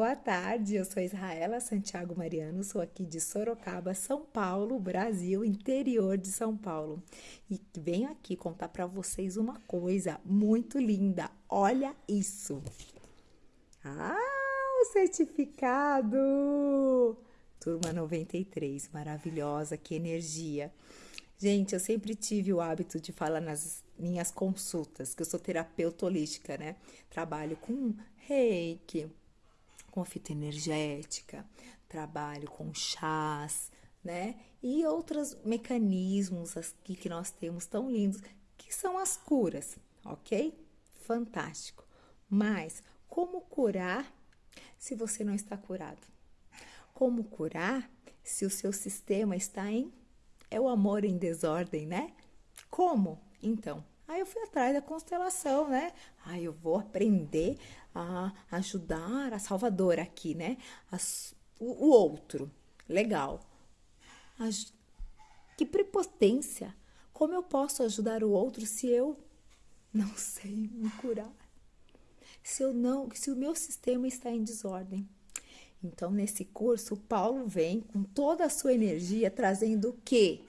boa tarde. Eu sou Israela Santiago Mariano, sou aqui de Sorocaba, São Paulo, Brasil, interior de São Paulo. E venho aqui contar para vocês uma coisa muito linda. Olha isso. Ah, o certificado! Turma 93, maravilhosa, que energia. Gente, eu sempre tive o hábito de falar nas minhas consultas, que eu sou terapeuta holística, né? Trabalho com reiki, com fita energética, trabalho com chás, né? E outros mecanismos aqui que nós temos tão lindos, que são as curas, ok? Fantástico. Mas como curar se você não está curado? Como curar se o seu sistema está em é o amor em desordem, né? Como? Então, aí eu fui atrás da constelação, né? Aí eu vou aprender a ajudar a salvadora aqui, né? O, o, outro. Legal. Que prepotência! Como eu posso ajudar o outro se eu não sei me curar? Se eu não, se o meu sistema está em desordem. Então, nesse curso, Paulo vem com toda a sua energia trazendo o quê?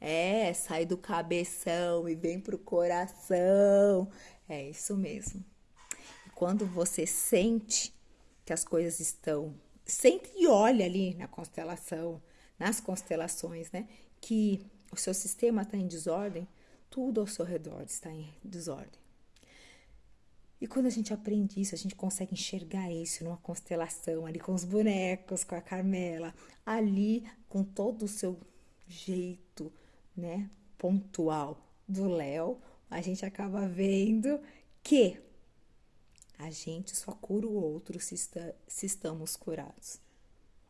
É, sai do cabeção e vem pro coração. É isso mesmo. E quando você sente que as coisas estão, sente e olha ali na constelação, nas constelações, né, que o seu sistema está em desordem, tudo ao seu redor está em desordem. E quando a gente aprende isso, a gente consegue enxergar isso numa constelação, ali com os bonecos, com a Carmela, ali com todo o seu jeito, né, pontual do Léo, a gente acaba vendo que a gente só cura o outro se, está, se estamos curados,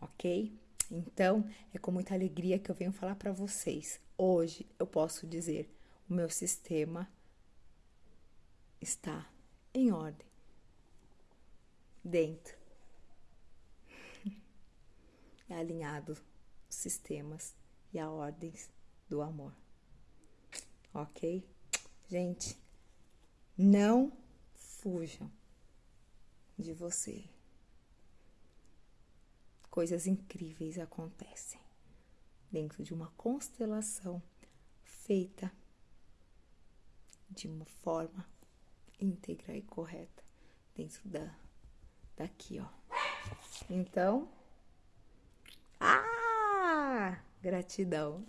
ok? Então, é com muita alegria que eu venho falar para vocês. Hoje eu posso dizer: o meu sistema está em ordem, dentro, é alinhado os sistemas e a ordens do amor. Ok? Gente, não fujam de você. Coisas incríveis acontecem dentro de uma constelação feita de uma forma íntegra e correta dentro da daqui, ó. Então, ah, gratidão.